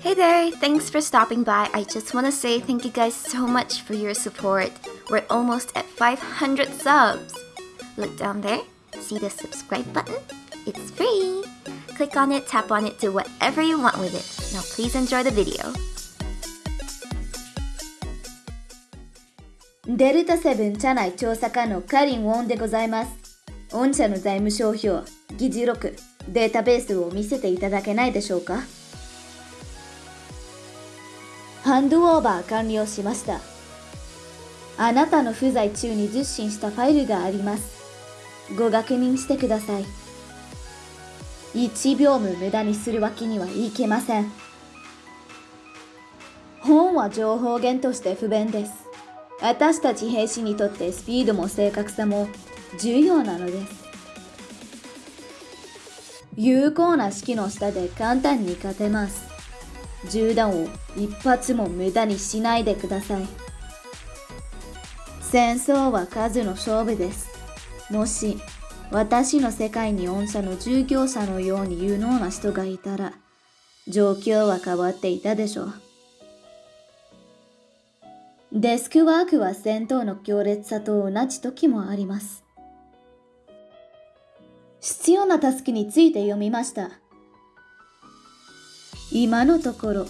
Hey there, thanks for stopping by. I just want to say thank you guys so much for your support. We're almost at 500 subs. Look down there, see the subscribe button? It's free. Click on it, tap on it, do whatever you want with it. Now please enjoy the video. デルタセブン社内調査課のカリン・ウォンでございます。御社の財務諸表、議事録、データベースを見せていただけないでしょうか ハンドオーバー完了しました。あなたの不在中に受信したファイルがあります。ご確認してください。1秒も無駄にするわけにはいけません。本は情報源として不便です。私たち兵士にとってスピードも正確さも重要なのです。有効な指揮の下で簡単に勝てます。銃弾を一発も無駄にしないでください。戦争は数の勝負です。もし私の世界に御社の従業者のように有能な人がいたら状況は変わっていたでしょう。デスクワークは戦闘の強烈さと同じ時もあります。必要なタスクについて読みました。今のところ、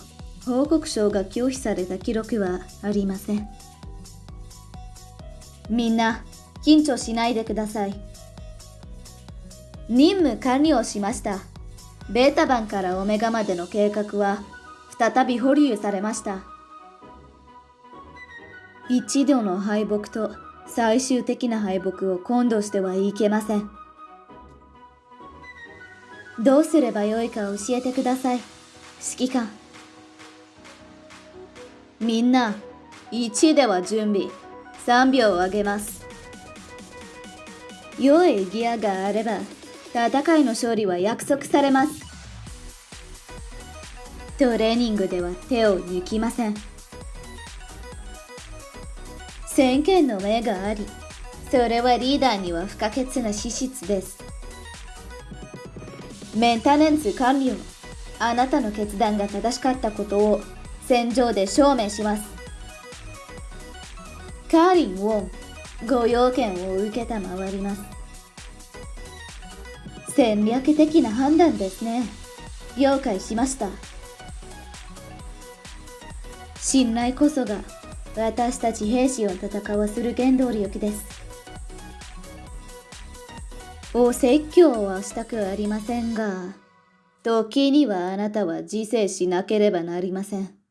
報告書が拒否された記録はありません。みんな、緊張しないでください。任務完了しました。ベータ版からオメガまでの計画は再び保留されました。一度の敗北と最終的な敗北を今度してはいけません。どうすればよいか教えてください。指揮官。みんな、1では準備。3秒を上げます。良いギアがあれば、戦いの勝利は約束されます。トレーニングでは手を抜きません。先見の目があり、それはリーダーには不可欠な資質です。メンテナンス完了。あなたの決断が正しかったことを戦場で証明します。カーリン・ウォン、ご用件を受けたまわります。戦略的な判断ですね。了解しました。信頼こそが私たち兵士を戦わせる原動力です。お説教はしたくありませんが、時にはあなたは自制しなければなりません。